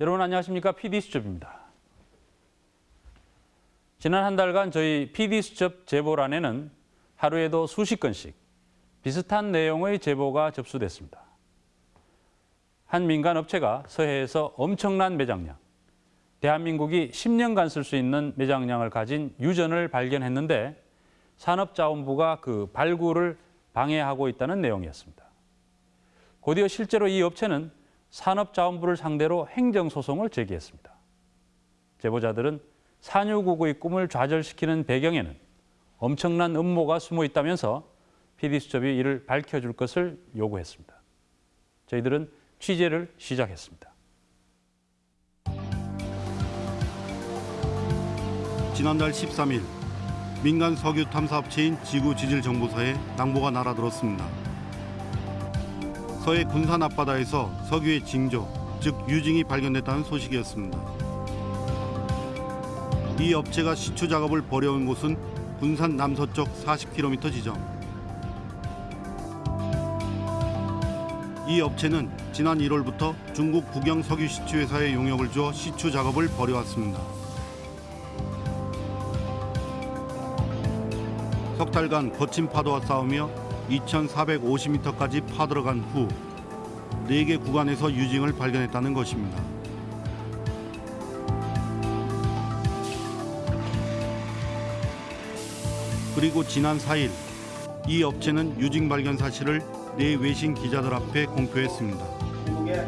여러분 안녕하십니까? PD수첩입니다. 지난 한 달간 저희 PD수첩 제보란에는 하루에도 수십 건씩 비슷한 내용의 제보가 접수됐습니다. 한 민간 업체가 서해에서 엄청난 매장량, 대한민국이 10년간 쓸 수 있는 매장량을 가진 유전을 발견했는데 산업자원부가 그 발굴을 방해하고 있다는 내용이었습니다. 곧이어 실제로 이 업체는 산업자원부를 상대로 행정소송을 제기했습니다. 제보자들은 산유국의 꿈을 좌절시키는 배경에는 엄청난 음모가 숨어 있다면서 PD수첩이 이를 밝혀줄 것을 요구했습니다. 저희들은 취재를 시작했습니다. 지난달 13일 민간 석유 탐사업체인 지구지질정보사에 낭보가 날아들었습니다. 서해 군산 앞바다에서 석유의 징조, 즉 유징이 발견됐다는 소식이었습니다. 이 업체가 시추 작업을 벌여온 곳은 군산 남서쪽 40km 지점. 이 업체는 지난 1월부터 중국 국영 석유 시추 회사에 용역을 주어 시추 작업을 벌여왔습니다. 석 달간 거친 파도와 싸우며 2,450m까지 파들어간 후 4개 구간에서 유징을 발견했다는 것입니다. 그리고 지난 4일 이 업체는 유징 발견 사실을 내 외신 기자들 앞에 공표했습니다. 중국의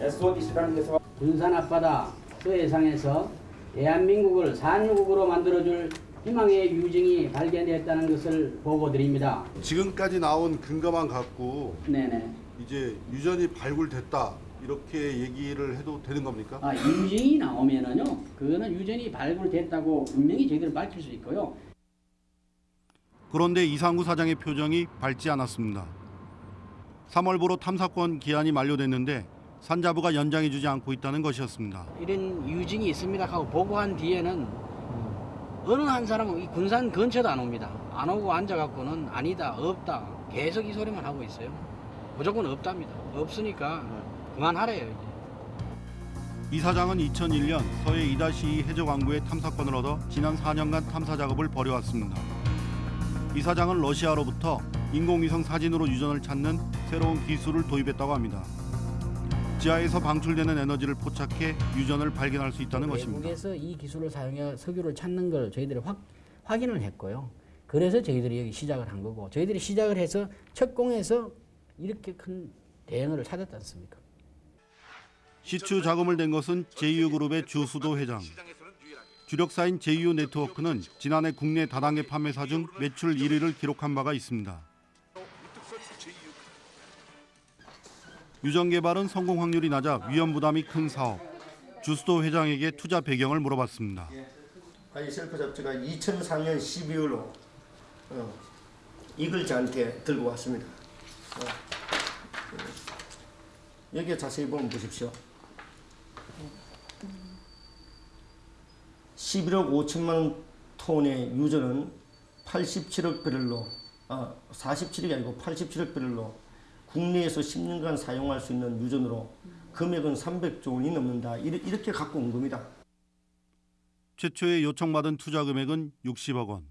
SODC라는 회사가 군산 앞바다 서해상에서 대한민국을 산유국으로 만들어줄 희망의 유증이 발견됐다는 것을 보고드립니다. 지금까지 나온 근거만 갖고 네네. 이제 유전이 발굴됐다 이렇게 얘기를 해도 되는 겁니까? 아, 유증이 나오면은요, 그거는 유전이 발굴됐다고 분명히 저희들 밝힐 수 있고요. 그런데 이상구 사장의 표정이 밝지 않았습니다. 3월부로 탐사권 기한이 만료됐는데 산자부가 연장해주지 않고 있다는 것이었습니다. 이런 유증이 있습니다 하고 보고한 뒤에는 어느 한 사람은 이 군산 근처도 안 옵니다. 안 오고 앉아갖고는 아니다, 없다. 계속 이 소리만 하고 있어요. 무조건 없답니다. 없으니까 그만하래요, 이제. 이 사장은 2001년 서해 2-2 해적왕구의 탐사권을 얻어 지난 4년간 탐사 작업을 벌여왔습니다. 이 사장은 러시아로부터 인공위성 사진으로 유전을 찾는 새로운 기술을 도입했다고 합니다. 지하에서 방출되는 에너지를 포착해 유전을 발견할 수 있다는 것입니다. 외국에서 이 기술을 사용해 석유를 찾는 걸 저희들이 확, 확인을 했고요. 그래서 저희들이 여기 시작을 한 거고 저희들이 시작을 해서 첫 공에서 이렇게 큰 대형을 찾았지 않습니까? 시추 자금을 낸 것은 제이유그룹의 주수도 회장. 주력사인 제이유 네트워크는 지난해 국내 다단계 판매사 중 매출 1위를 기록한 바가 있습니다. 유전 개발은 성공 확률이 낮아 위험 부담이 큰 사업. 주수도 회장에게 투자 배경을 물어봤습니다. 아이 셀프 잡지가 2004년 12월로 어, 이걸 저한테 들고 왔습니다. 어, 어, 여기에 자세히 보면 보십시오. 11억 5천만 톤의 유전은 87억 배럴로 아 47억이 아니고 87억 배럴로 국내에서 10년간 사용할 수 있는 유전으로 금액은 300조 원이 넘는다. 이렇게 갖고 온 겁니다. 최초에 요청받은 투자 금액은 60억 원.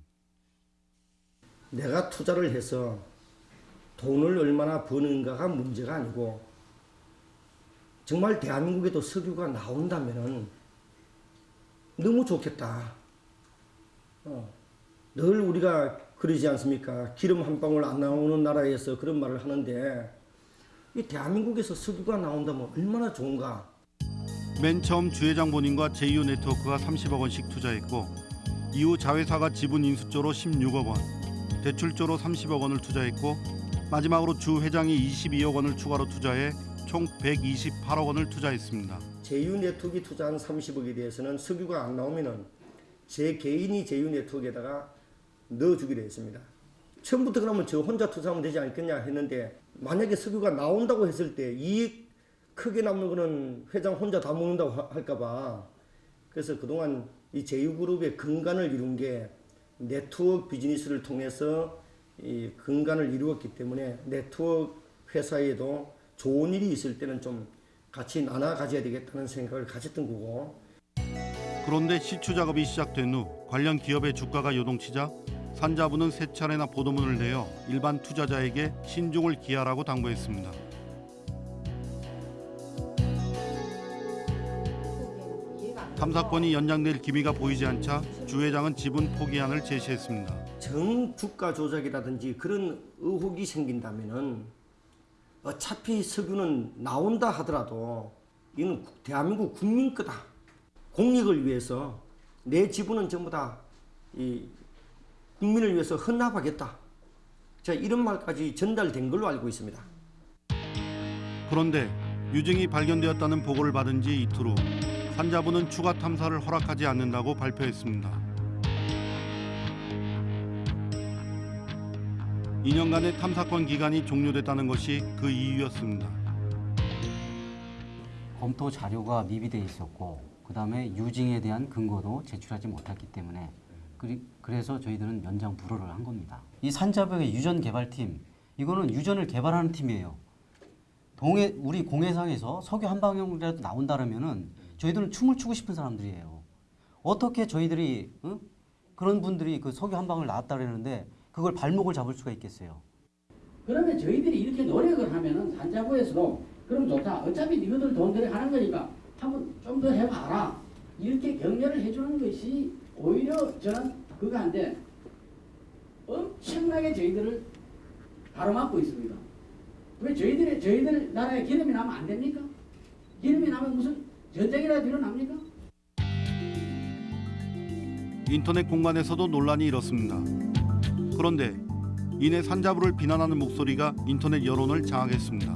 내가 투자를 해서 돈을 얼마나 버는가가 문제가 아니고 정말 대한민국에도 석유가 나온다면은 너무 좋겠다. 어, 늘 우리가 그러지 않습니까? 기름 한 방울 안 나오는 나라에서 그런 말을 하는데 이 대한민국에서 석유가 나온다면 얼마나 좋은가? 맨 처음 주 회장 본인과 제이유 네트워크가 30억 원씩 투자했고 이후 자회사가 지분 인수조로 16억 원, 대출조로 30억 원을 투자했고 마지막으로 주 회장이 22억 원을 추가로 투자해 총 128억 원을 투자했습니다. 제휴 네트워크 투자한 30억에 대해서는 석유가 안 나오면은 제 개인이 제휴 네트워크에다가 넣어주기로 했습니다. 처음부터 그러면 저 혼자 투자하면 되지 않겠냐 했는데 만약에 석유가 나온다고 했을 때 이익 크게 남는 거는 회장 혼자 다 먹는다고 하- 할까봐 그래서 그동안 이 제휴그룹의 근간을 이룬 게 네트워크 비즈니스를 통해서 이 근간을 이루었기 때문에 네트워크 회사에도 좋은 일이 있을 때는 좀 같이 나눠 가져야 되겠다는 생각을 가졌던 거고 그런데 시추 작업이 시작된 후 관련 기업의 주가가 요동치자 산자부는 세 차례나 보도문을 내어 일반 투자자에게 신중을 기하라고 당부했습니다. 탐사권이 연장될 기미가 보이지 않자 주 회장은 지분 포기안을 제시했습니다. 정주가 조작이라든지 그런 의혹이 생긴다면은 어차피 석유는 나온다 하더라도 이는 대한민국 국민 거다. 공익을 위해서 내 지분은 전부 다 이 국민을 위해서 헌납하겠다. 자 이런 말까지 전달된 걸로 알고 있습니다. 그런데 유증이 발견되었다는 보고를 받은 지 이틀 후 산자부는 추가 탐사를 허락하지 않는다고 발표했습니다. 2년간의 탐사권 기간이 종료됐다는 것이 그 이유였습니다. 검토 자료가 미비돼 있었고 그다음에 유증에 대한 근거도 제출하지 못했기 때문에 그리, 그래서 저희들은 연장 불허를 한 겁니다. 이 산자벽의 유전 개발팀 이거는 유전을 개발하는 팀이에요. 동해 우리 공해상에서 석유 한 방울이라도 나온다라면은 저희들은 춤을 추고 싶은 사람들이에요. 어떻게 저희들이 응? 그런 분들이 그 석유 한 방울 나왔다라는데 그걸 발목을 잡을 수가 있겠어요. 그러면 저희들이 이렇게 노력을 하면은 산자부에서도 그럼 좋다. 어차피 니희들 돈 들여 하는 거니까 한번 좀 더 해봐라. 이렇게 격려를 해주는 것이 오히려 저는 그거 한데 엄청나게 저희들을 가로막고 있습니다. 왜 저희들의 저희들 나라에 기름이 나면 안 됩니까? 기름이 나면 무슨 전쟁이라도 일어납니까? 인터넷 공간에서도 논란이 일었습니다. 그런데 이내 산자부를 비난하는 목소리가 인터넷 여론을 장악했습니다.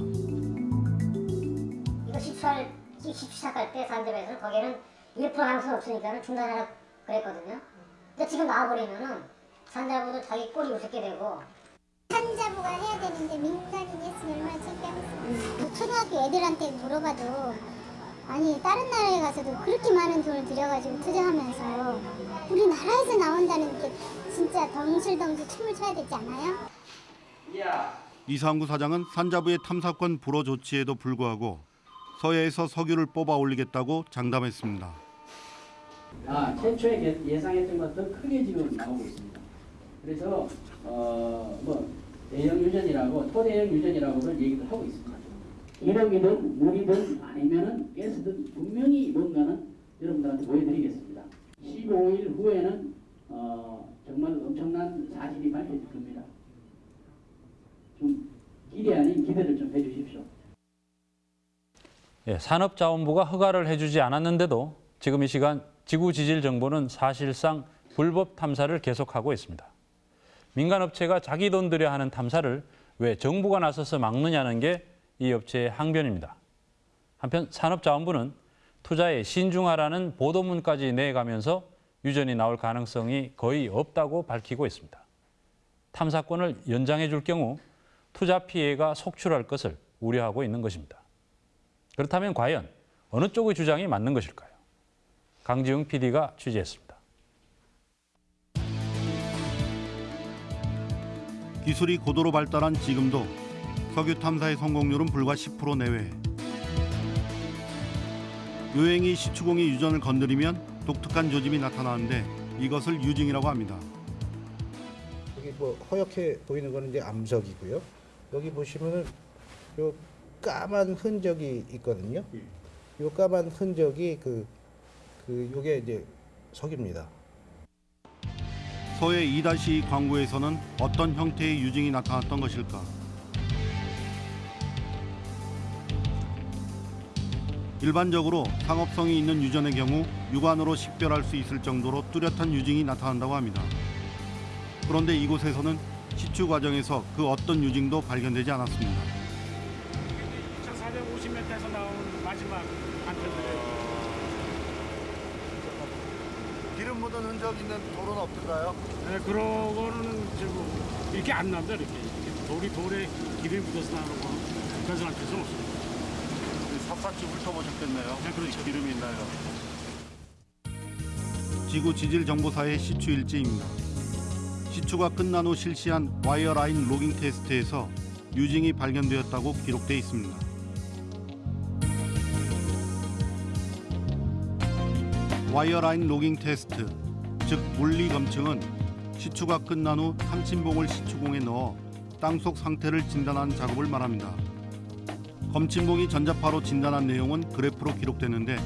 이거 시추할 시추 시작할 때 산점에서 거기에는 1% 가능성 없으니까 중단하라 그랬거든요. 근데 지금 나와버리면은 산자부도 자기 꼴이 우습게 되고 산자부가 해야 되는데 민간인이 했으면 얼마나 창피하겠어요. 초등학교 애들한테 물어봐도 아니 다른 나라에 가서도 그렇게 많은 돈을 들여가지고 투자하면서 우리나라에서 나온다는 게 진짜 덩실덩실 춤을 춰야 되지 않아요? 이상구 사장은 산자부의 탐사권 불허 조치에도 불구하고 서해에서 석유를 뽑아 올리겠다고 장담했습니다. 아, 최초에 계- 예상했던 것보다 크게 지금 나오고 있습니다. 그래서 어, 뭐 대형 유전이라고 토대형 유전이라고는 얘기를 하고 있습니다. 기름이든 물이든 아니면은 가스든 분명히 뭔가는 여러분들한테 보여드리겠습니다. 15일 후에는 어, 정말 엄청난 사실이 밝혀질 겁니다. 좀 기대 아닌 기대를 좀 해주십시오. 예, 산업자원부가 허가를 해주지 않았는데도 지금 이 시간 지구 지질 정보는 사실상 불법 탐사를 계속하고 있습니다. 민간 업체가 자기 돈 들여 하는 탐사를 왜 정부가 나서서 막느냐는 게 이 업체의 항변입니다. 한편 산업자원부는 투자에 신중하라는 보도문까지 내가면서 유전이 나올 가능성이 거의 없다고 밝히고 있습니다. 탐사권을 연장해 줄 경우 투자 피해가 속출할 것을 우려하고 있는 것입니다. 그렇다면 과연 어느 쪽의 주장이 맞는 것일까요? 강지웅 PD가 취재했습니다. 기술이 고도로 발달한 지금도 석유 탐사의 성공률은 불과 10% 내외. 요행이 시추공이 유전을 건드리면 독특한 조짐이 나타나는데 이것을 유징이라고 합니다. 여기 뭐 허옇게 보이는 거는 이제 암석이고요. 여기 보시면은 요 까만 흔적이 있거든요. 요 까만 흔적이 그, 그 요게 이제 석입니다. 서해 2-2 광구에서는 어떤 형태의 유징이 나타났던 것일까? 일반적으로 상업성이 있는 유전의 경우 육안으로 식별할 수 있을 정도로 뚜렷한 유징이 나타난다고 합니다. 그런데 이곳에서는 시추 과정에서 그 어떤 유징도 발견되지 않았습니다. 2,450m에서 나온 마지막 걸어둔 흔적 있는 돌은 없던가요? 네, 그런 거는 지금 이렇게 안 난다, 이렇게. 이렇게 돌이 돌에 기름이 묻어서 나는 거 그런 사람 뜻은 없습니다. 샅샅이 훑어보셨겠네요. 네, 그렇죠. 기름이 있나요? 지구 지질 정보사의 시추 일지입니다. 시추가 끝난 후 실시한 와이어 라인 로깅 테스트에서 유징이 발견되었다고 기록돼 있습니다. wireline logging test 즉 물리 검증은 시추가 끝난 후 검침봉을 시추공에 넣어 땅속 상태를 진단하는 작업을 말합니다. 검침봉이 전자파로 진단한 내용은 그래프로 기록되는데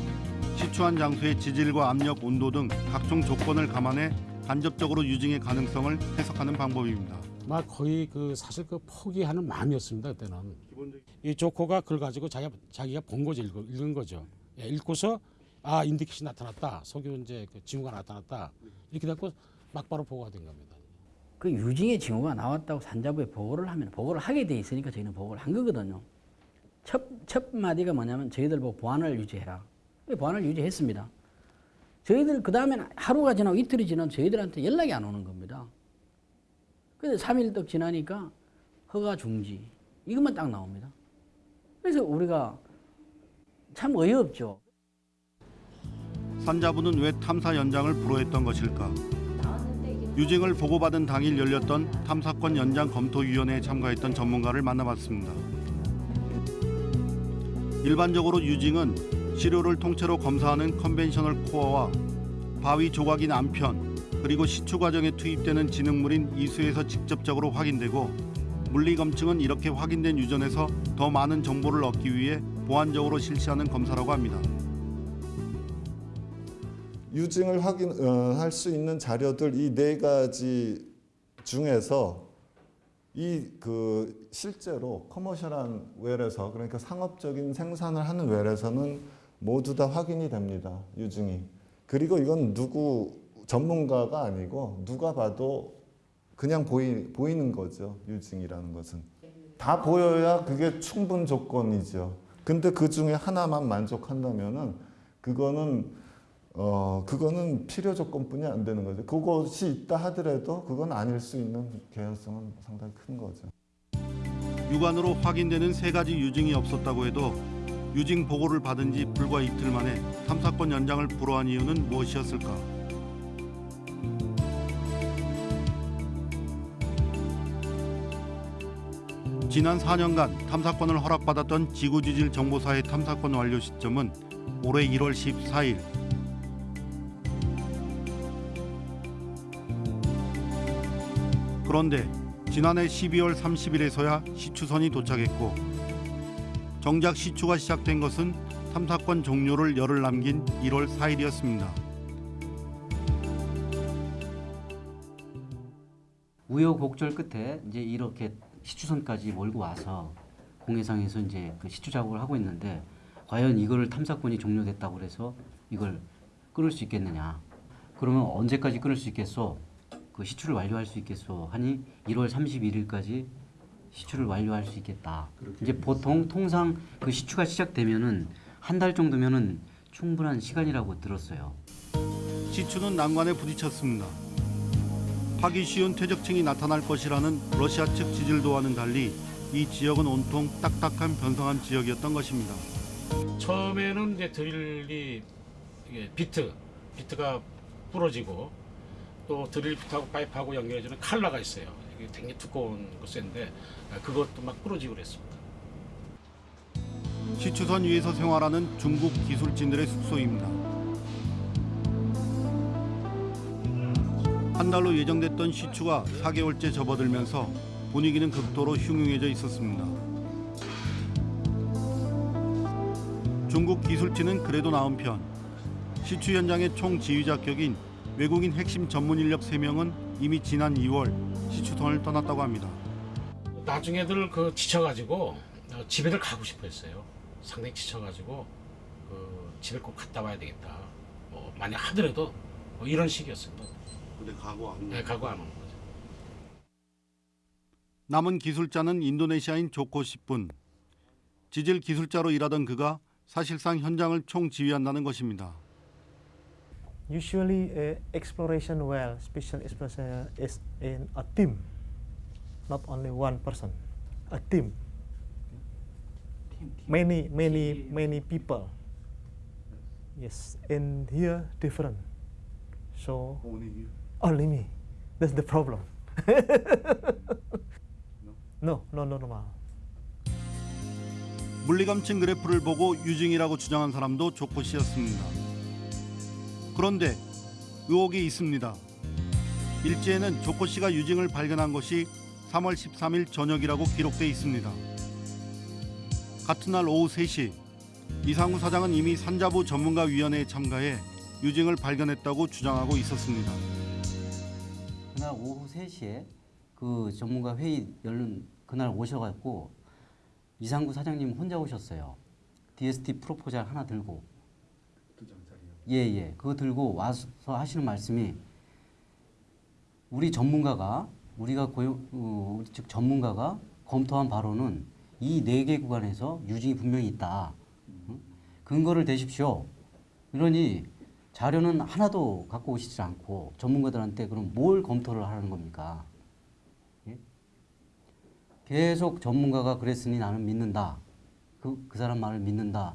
시추한 장소의 지질과 압력, 온도 등 각종 조건을 감안해 간접적으로 유징의 가능성을 해석하는 방법입니다. 막 거의 그 사실 그 포기하는 마음이었습니다 그때는. 이 조커가 그걸 가지고 자기가 자기가 본 거죠 읽은, 읽은 거죠. 예, 읽고서 아 인디켓이 나타났다, 석유 이제 그 징후가 나타났다 이렇게 됐고 막바로 보고가 된 겁니다. 그 유증의 징후가 나왔다고 산자부에 보고를 하면 보고를 하게 돼 있으니까 저희는 보고를 한 거거든요. 첫, 첫 마디가 뭐냐면 저희들 보고 보안을 유지해라. 보안을 유지했습니다. 저희들 그 다음에는 하루가 지나고 이틀이 지나면 저희들한테 연락이 안 오는 겁니다. 근데 3일 떡 지나니까 허가 중지 이것만 딱 나옵니다. 그래서 우리가 참 어이없죠. 산자부는 왜 탐사 연장을 불허했던 것일까? 유징을 보고받은 당일 열렸던 탐사권 연장 검토위원회에 참가했던 전문가를 만나봤습니다. 일반적으로 유징은 시료를 통째로 검사하는 conventional core와 바위 조각인 암편 그리고 시추 과정에 투입되는 진흙물인 이수에서 직접적으로 확인되고 물리 검증은 이렇게 확인된 유전에서 더 많은 정보를 얻기 위해 보완적으로 실시하는 검사라고 합니다. 유증을 확인할 수 있는 자료들 이 네 가지 중에서 이 그 실제로 커머셜한 웰에서 그러니까 상업적인 생산을 하는 웰에서는 모두 다 확인이 됩니다. 유증이. 그리고 이건 누구 전문가가 아니고 누가 봐도 그냥 보이, 보이는 거죠. 유증이라는 것은. 다 보여야 그게 충분 조건이죠. 근데 그 중에 하나만 만족한다면 은 그거는 어 그거는 필요 조건뿐이 안 되는 거죠. 그것이 있다 하더라도 그건 아닐 수 있는 개연성은 상당히 큰 거죠. 육안으로 확인되는 세 가지 유증이 없었다고 해도 유증 보고를 받은 지 불과 이틀 만에 탐사권 연장을 불허한 이유는 무엇이었을까? 지난 4년간 탐사권을 허락받았던 지구지질 정보사의 탐사권 완료 시점은 올해 1월 14일. 그런데 지난해 12월 30일에서야 시추선이 도착했고 정작 시추가 시작된 것은 탐사권 종료를 열흘 남긴 1월 4일이었습니다. 우여곡절 끝에 이제 이렇게 시추선까지 몰고 와서 공해상에서 이제 그 시추 작업을 하고 있는데 과연 이걸 탐사권이 종료됐다고 그래서 이걸 끊을 수 있겠느냐? 그러면 언제까지 끊을 수 있겠소? 그 시추를 완료할 수 있겠소? 하니 1월 31일까지 시추를 완료할 수 있겠다. 이제 보통 통상 그 시추가 시작되면은 한 달 정도면은 충분한 시간이라고 들었어요. 시추는 난관에 부딪혔습니다. 파기 쉬운 퇴적층이 나타날 것이라는 러시아 측 지질도와는 달리 이 지역은 온통 딱딱한 변성한 지역이었던 것입니다. 처음에는 이제 드릴이 비트, 비트가 부러지고 또 드릴 비트하고 파이프하고 연결해주는 칼라가 있어요. 이게 굉장히 두꺼운 거 센데 그것도 막 부러지고 그랬습니다. 시추선 위에서 생활하는 중국 기술진들의 숙소입니다. 한 달로 예정됐던 시추가 4개월째 접어들면서 분위기는 극도로 흉흉해져 있었습니다. 중국 기술진은 그래도 나은 편. 시추 현장의 총 지휘자 격인 외국인 핵심 전문 인력 3명은 이미 지난 2월 시추선을 떠났다고 합니다. 나중에들 그 지쳐가지고 어, 집에들 가고 싶어 했어요. 상당히 지쳐가지고 그 집에 꼭 갔다 와야 되겠다. 뭐 만약 하더라도 뭐 이런 식이었습니다. 근데 가고 안 네, 가고 안 오는 거죠. 남은 기술자는 인도네시아인 조코 10분. 지질 기술자로 일하던 그가 사실상 현장을 총 지휘한다는 것입니다. Usually, uh, exploration well, special exploration is in a team, not only one person, a team. Many, many, many people. Yes, and here different. So only me. That's the problem. no, no, no, normal. 물리감층 그래프를 보고 유증이라고 주장한 사람도 조코 씨였습니다. 그런데 의혹이 있습니다. 일지에는 조코 씨가 유증을 발견한 것이 3월 13일 저녁이라고 기록돼 있습니다. 같은 날 오후 3시 이상우 사장은 이미 산자부 전문가 위원회에 참가해 유증을 발견했다고 주장하고 있었습니다. 그날 오후 3시에 그 전문가 회의 열는 그날 오셔갖고 이상구 사장님 혼자 오셨어요. DST 프로포잘 하나 들고. 예 예. 그거 들고 와서 하시는 말씀이 우리 전문가가 우리가 고용 어, 즉 전문가가 검토한 바로는 이 네 개 구간에서 유증이 분명히 있다. 응? 근거를 대십시오. 이러니 자료는 하나도 갖고 오시지 않고 전문가들한테 그럼 뭘 검토를 하는 겁니까? 예? 계속 전문가가 그랬으니 나는 믿는다. 그, 그 사람 말을 믿는다.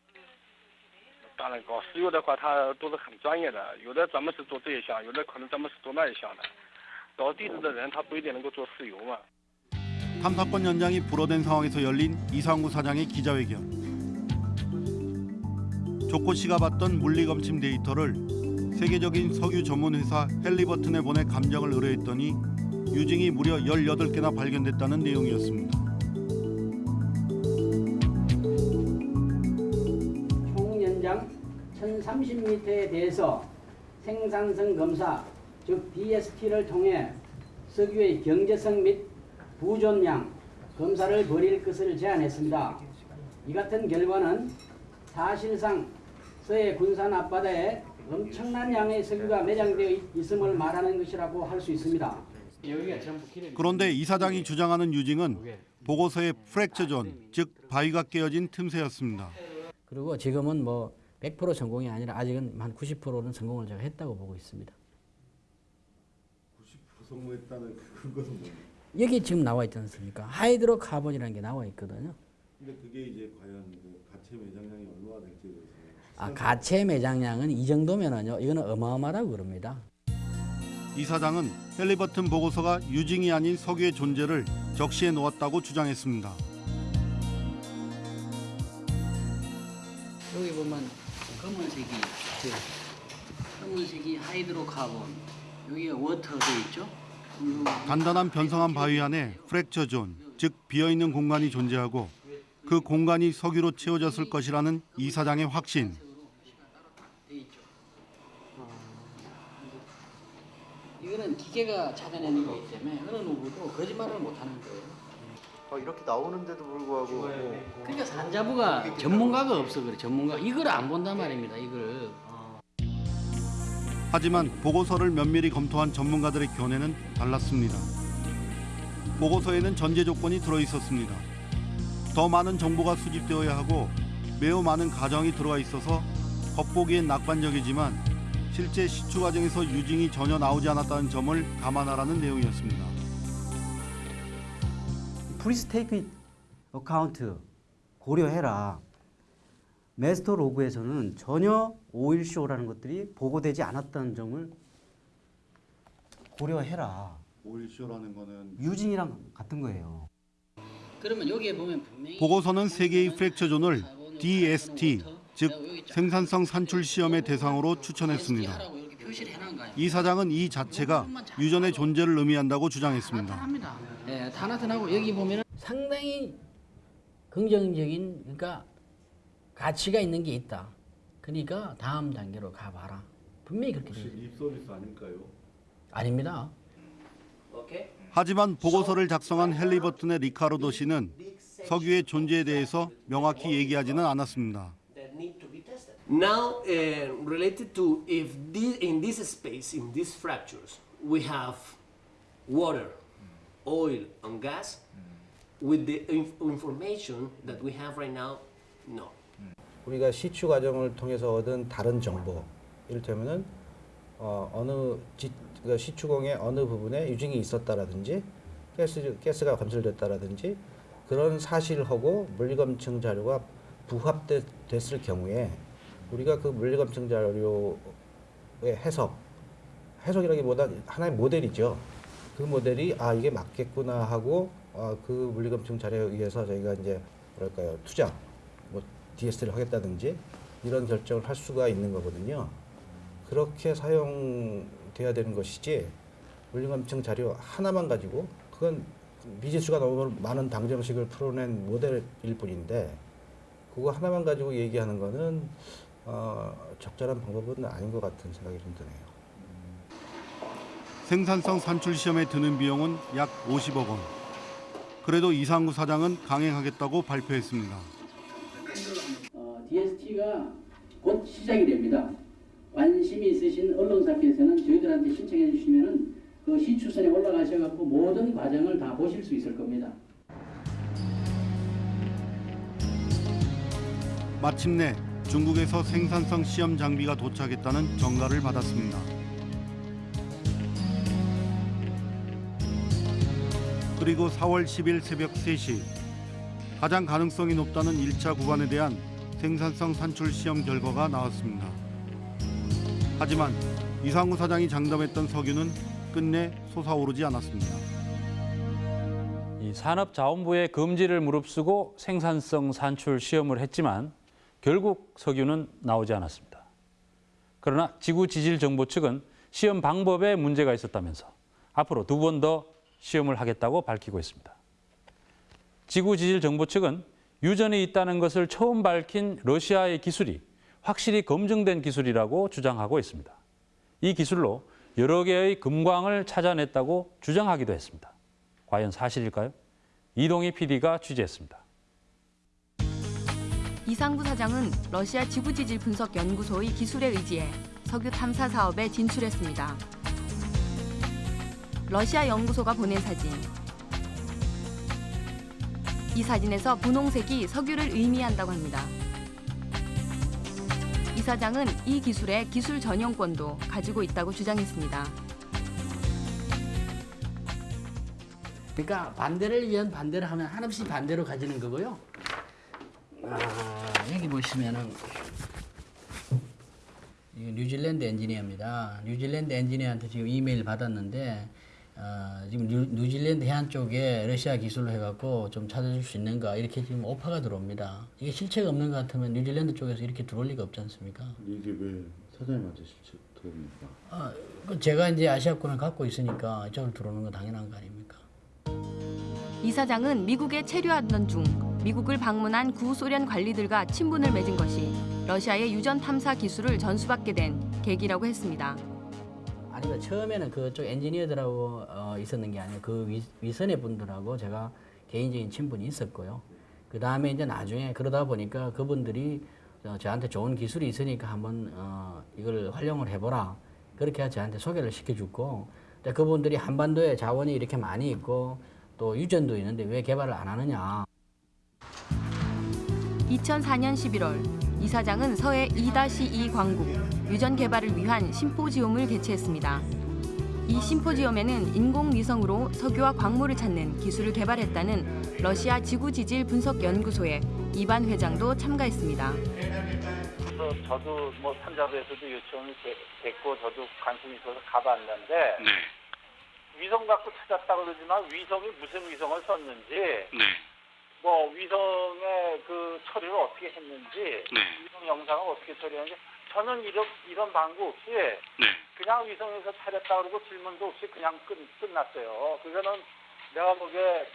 当然搞石油的话，他都是很专业的，有的专门是做这一项，有的可能专门是做那一项的。搞地质的人，他不一定能够做石油嘛。 탐사권 연장이 불어된 상황에서 열린 이상구 사장의 기자회견. 조코 씨가 봤던 물리 검침 데이터를 세계적인 석유 전문 회사 헬리버튼에 보내 감정을 의뢰했더니 유증이 무려 18개나 발견됐다는 내용이었습니다. 1030m에 대해서 생산성 검사 즉 DST를 통해 석유의 경제성 및 부존량 검사를 벌일 것을 제안했습니다. 이 같은 결과는 사실상 서해 군산 앞바다에 엄청난 양의 석유가 매장되어 있음을 말하는 것이라고 할 수 있습니다. 그런데 이 사장이 주장하는 유징은 보고서의 fracture zone, 즉 바위가 깨어진 틈새였습니다. 그리고 지금은 뭐 100% 성공이 아니라 아직은 한 90%는 성공을 제가 했다고 보고 있습니다. 성공했다는 그거는 뭐? 여기 지금 나와 있지 않습니까? hydrocarbon이라는 게 나와 있거든요. 근데 그게 이제 과연 그 가채 매장량이 얼마나 될지에 대해서 아, 가채 매장량은 이 정도면은요. 이거는 어마어마하다고 그럽니다. 이 사장은 핼리버튼 보고서가 유징이 아닌 석유의 존재를 적시해 놓았다고 주장했습니다. 여기 보면 검은색이 그 검은색이 hydrocarbon 여기가 water 돼 있죠? 음, 단단한 변성암 바위 안에 fracture zone, 즉 비어 있는 공간이 존재하고 그 공간이 석유로 채워졌을 것이라는 이 사장의 확신. 이거는 기계가 찾아내는 거기 때문에 어느 누구도 거짓말을 못 하는 거예요. 어, 이렇게 나오는데도 불구하고 그러니까 산자부가 전문가가 없어 그래. 전문가 이걸 안 본단 말입니다. 이걸. 하지만 보고서를 면밀히 검토한 전문가들의 견해는 달랐습니다. 보고서에는 전제 조건이 들어 있었습니다. 더 많은 정보가 수집되어야 하고 매우 많은 가정이 들어와 있어서 겉보기엔 낙관적이지만 실제 시추 과정에서 유증이 전혀 나오지 않았다는 점을 감안하라는 내용이었습니다. Please take account 고려해라. master log에서는 전혀 oil show라는 것들이 보고되지 않았다는 점을 고려해라. oil show라는 거는 유징이랑 같은 거예요. 그러면 여기에 보면 분명히 보고서는 세 개의 fracture zone을 DST, 즉 생산성 산출 시험의 대상으로 추천했습니다. 이 사장은 이 자체가 유전의 존재를 의미한다고 주장했습니다. 예, 다 나타나고 여기 보면 상당히 긍정적인 그러니까 가치가 있는 게 있다. 그러니까 다음 단계로 가봐라. 분명히 그렇게 돼 있어요. 립서비스 아닐까요? 아닙니다. 오케이. 하지만 보고서를 작성한 헬리버튼의 리카르도 씨는 석유의 존재에 대해서 명확히 얘기하지는 않았습니다. Now, uh, related to if this, in this space, in these fractures, we have water, oil, and gas, with the inf- information that we have right now, no. 우리가 시추 과정을 통해서 얻은 다른 정보, 이를테면은 어, 어느 지, 그 시추공의 어느 부분에 유증이 있었다라든지 가스 가스가 검출됐다라든지 그런 사실하고 물리검증 자료가 부합됐을 경우에 우리가 그 물리검증 자료의 해석 해석이라기보다 하나의 모델이죠. 그 모델이 아 이게 맞겠구나 하고 어, 그 물리검증 자료에 의해서 저희가 이제 뭐랄까요 투자 뭐 DS를 하겠다든지 이런 결정을 할 수가 있는 거거든요. 그렇게 사용돼야 되는 것이지 물리검증 자료 하나만 가지고 그건 미지수가 너무 많은 방정식을 풀어낸 모델일 뿐인데 그거 하나만 가지고 얘기하는 거는 어, 적절한 방법은 아닌 것 같은 생각이 좀 드네요. 생산성 산출 시험에 드는 비용은 약 50억 원. 그래도 이상구 사장은 강행하겠다고 발표했습니다. 어, DST가 곧 시작이 됩니다. 관심이 있으신 언론사께서는 저희들한테 신청해 주시면은 그 시추선에 올라가셔갖고 모든 과정을 다 보실 수 있을 겁니다. 마침내 중국에서 생산성 시험 장비가 도착했다는 전가를 받았습니다. 그리고 4월 10일 새벽 3시 가장 가능성이 높다는 1차 구간에 대한 생산성 산출 시험 결과가 나왔습니다. 하지만 이상우 사장이 장담했던 석유는 끝내 솟아오르지 않았습니다. 이 산업자원부의 금지를 무릅쓰고 생산성 산출 시험을 했지만 결국 석유는 나오지 않았습니다. 그러나 지구지질정보 측은 시험 방법에 문제가 있었다면서 앞으로 두 번 더 시험을 하겠다고 밝히고 있습니다. 지구지질정보 측은 유전이 있다는 것을 처음 밝힌 러시아의 기술이 확실히 검증된 기술이라고 주장하고 있습니다. 이 기술로 여러 개의 금광을 찾아냈다고 주장하기도 했습니다. 과연 사실일까요? 이동희 PD가 취재했습니다. 이상구 사장은 러시아 지구지질 분석 연구소의 기술에 의지해 석유 탐사 사업에 진출했습니다. 러시아 연구소가 보낸 사진. 이 사진에서 분홍색이 석유를 의미한다고 합니다. 이 사장은 이 기술의 기술 전용권도 가지고 있다고 주장했습니다. 그러니까 반대를 위한 반대를 하면 한없이 반대로 가지는 거고요. 아, 여기 보시면은 뉴질랜드 엔지니어입니다. 뉴질랜드 엔지니어한테 지금 이메일 받았는데 어, 지금 뉴, 뉴질랜드 해안 쪽에 러시아 기술로 해갖고 좀 찾아줄 수 있는가 이렇게 지금 오퍼가 들어옵니다. 이게 실체가 없는 것 같으면 뉴질랜드 쪽에서 이렇게 들어올 리가 없지 않습니까? 이게 왜 사장님한테 실체 들어옵니까? 아, 그 제가 이제 아시아권을 갖고 있으니까 이쪽으로 들어오는 건 당연한 거 아닙니까? 이 사장은 미국에 체류하던 중 미국을 방문한 구소련 관리들과 친분을 맺은 것이 러시아의 유전 탐사 기술을 전수받게 된 계기라고 했습니다. 아니 그 처음에는 그쪽 엔지니어들하고 어, 있었는 게 아니고 그 위, 위선의 분들하고 제가 개인적인 친분이 있었고요. 그 다음에 이제 나중에 그러다 보니까 그분들이 어, 저한테 좋은 기술이 있으니까 한번 어, 이걸 활용을 해보라. 그렇게 저한테 소개를 시켜주고 그분들이 한반도에 자원이 이렇게 많이 있고 또 유전도 있는데 왜 개발을 안 하느냐. 2004년 11월 이 사장은 서해 2-2 광국 유전 개발을 위한 심포지움을 개최했습니다. 이 심포지움에는 인공위성으로 석유와 광물을 찾는 기술을 개발했다는 러시아 지구지질 분석연구소의 이반 회장도 참가했습니다. 그래서 저도 뭐 산자부에서도 요청을 되- 됐고 저도 관심이 있어서 가봤는데 위성 갖고 찾았다 그러지만 위성이 무슨 위성을 썼는지 뭐 위성의 그 처리를 어떻게 했는지 위성 영상을 어떻게 처리했는지 저는 이런 이런 방구 없이 그냥 위성에서 찾았다 그러고 질문도 없이 그냥 끝, 끝났어요. 그거는 내가 보기에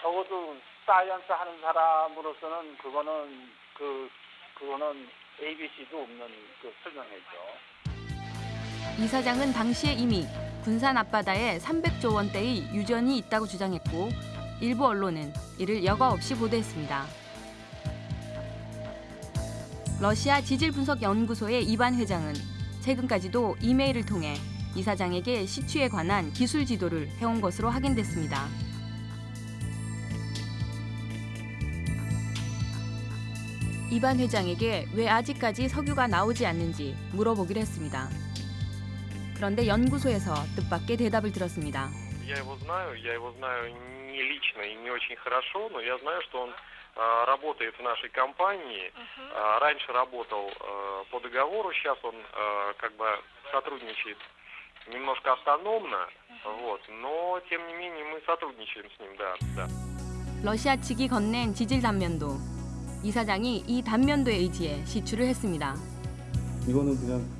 적어도 science 하는 사람으로서는 그거는 그 그거는 ABC도 없는 그 설명이죠. 이 사장은 당시에 이미 군산 앞바다에 300조 원대의 유전이 있다고 주장했고 일부 언론은 이를 여과 없이 보도했습니다. 러시아 지질분석연구소의 이반 회장은 최근까지도 이메일을 통해 이 사장에게 시추에 관한 기술 지도를 해온 것으로 확인됐습니다. 이반 회장에게 왜 아직까지 석유가 나오지 않는지 물어보기로 했습니다. 그런데 연구소에서 뜻밖의 대답을 들었습니다. Я его знаю, я его знаю не лично и не очень хорошо, но я знаю, что он а, работает в нашей компании. А, раньше работал а, по договору, сейчас он а, как бы сотрудничает немножко автономно, вот, но тем не менее мы сотрудничаем с ним, да, да. 러시아 측이 건넨 지질 단면도 이사장이 이 단면도에 의지해 시추를 했습니다. 이거는 그냥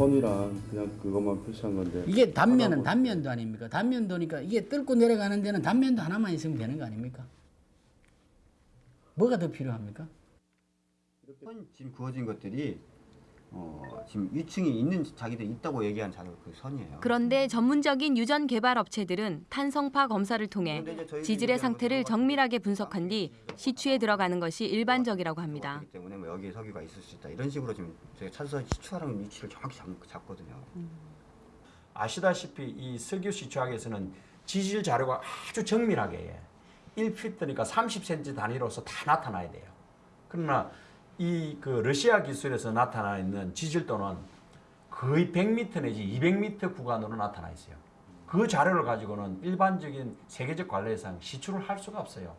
선이랑 그냥 그것만 표시한 건데 이게 단면은 단면도 아닙니까? 단면도니까 이게 뚫고 내려가는 데는 단면도 하나만 있으면 되는 거 아닙니까? 뭐가 더 필요합니까? 선 지금 그어진 것들이 어, 지금 위층이 있는 자기들 있다고 얘기한 자료 그 선이에요. 그런데 전문적인 유전 개발 업체들은 탄성파 검사를 통해 지질의 상태를 정밀하게 분석한 뒤 시추에 들어가는 것이 일반적이라고 합니다. 그렇기 때문에 뭐 여기에 석유가 있을 수 있다 이런 식으로 지금 저희가 찾아서 시추하는 위치를 정확히 잡, 잡거든요. 아시다시피 이 석유 시추학에서는 지질 자료가 아주 정밀하게 1피트니까 30cm 단위로서 다 나타나야 돼요. 그러나 이 그 러시아 기술에서 나타나 있는 지질도는 거의 100m 내지 200m 구간으로 나타나 있어요. 그 자료를 가지고는 일반적인 세계적 관례상 시추를 할 수가 없어요.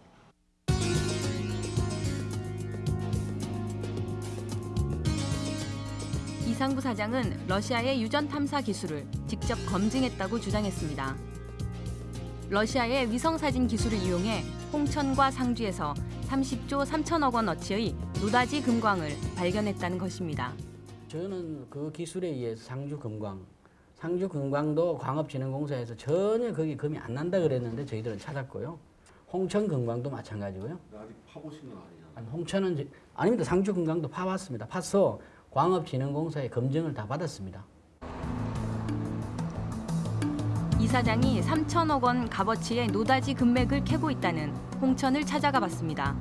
이상부 사장은 러시아의 유전 탐사 기술을 직접 검증했다고 주장했습니다. 러시아의 위성 사진 기술을 이용해 홍천과 상주에서 30조 3천억 원어치의 노다지 금광을 발견했다는 것입니다. 저는 그 기술에 의해서 상주 금광, 상주 금광도 광업진흥공사에서 전혀 거기 금이 안 난다 그랬는데 저희들은 찾았고요. 홍천 금광도 마찬가지고요. 아직 파보신 건 아니잖아. 아니, 홍천은 저- 아닙니다. 상주 금광도 파봤습니다. 파서 광업진흥공사의 검증을 다 받았습니다. 이 사장이 3천억 원 값어치의 노다지 금맥을 캐고 있다는 홍천을 찾아가 봤습니다.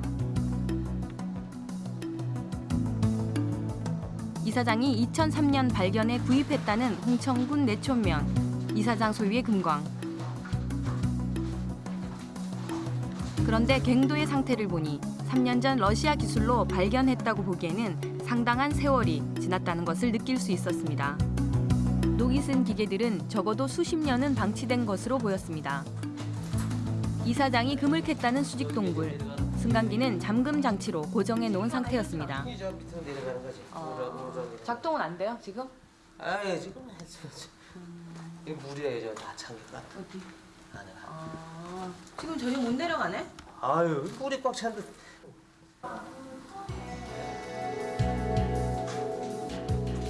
이 사장이 2003년 발견해 구입했다는 홍천군 내촌면 이 사장 소유의 금광. 그런데 갱도의 상태를 보니 3년 전 러시아 기술로 발견했다고 보기에는 상당한 세월이 지났다는 것을 느낄 수 있었습니다. 녹이 쓴 기계들은 적어도 수십 년은 방치된 것으로 보였습니다. 이 사장이 금을 캤다는 수직 동굴. 승강기는 잠금 장치로 고정해 놓은 상태였습니다. 우러러러. 작동은 안 돼요, 지금? 아 예 지금 했어. 이 물이에요, 저다 찬가. 어디? 안에. 아, 지금 전혀 못 내려가네? 아유, 물이 꽉 찬데.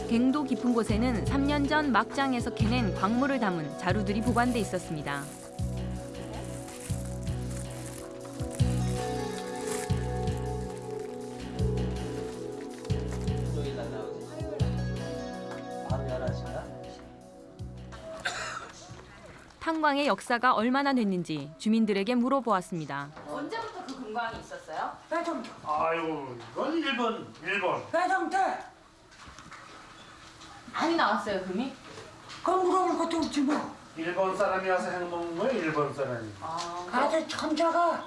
갱도 깊은 곳에는 3년 전 막장에서 캐낸 광물을 담은 자루들이 보관돼 있었습니다. 탄광의 역사가 얼마나 됐는지 주민들에게 물어보았습니다. 언제부터 그 금광이 있었어요? 회장. 아유, 이건 일본, 일본. 때. 많이 나왔어요, 금이? 그럼 물어볼 것도 없지 뭐. 일본 사람이 와서 해먹는 거야, 일본 사람이. 아, 아주 천자가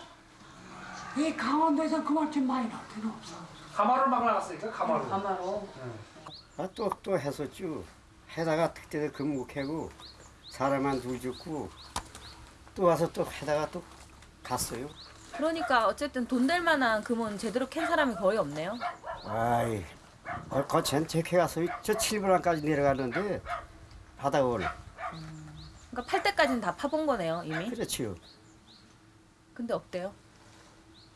이 강원도에서 그만큼 많이 나올 데는 없어. 가마로 막 나갔으니까 가마로. 가마로. 아, 또, 또 했었죠. 해다가 특대대 금고 캐고 사람만 둘 죽고 또 와서 또 해다가 또 갔어요. 그러니까 어쨌든 돈 될 만한 금은 제대로 캔 사람이 거의 없네요. 아이, 얼거 전체해 가서 저 7분안까지 내려갔는데 바닥을. 그러니까 팔 때까지는 다 파본 거네요, 이미. 그렇지요. 근데 없대요.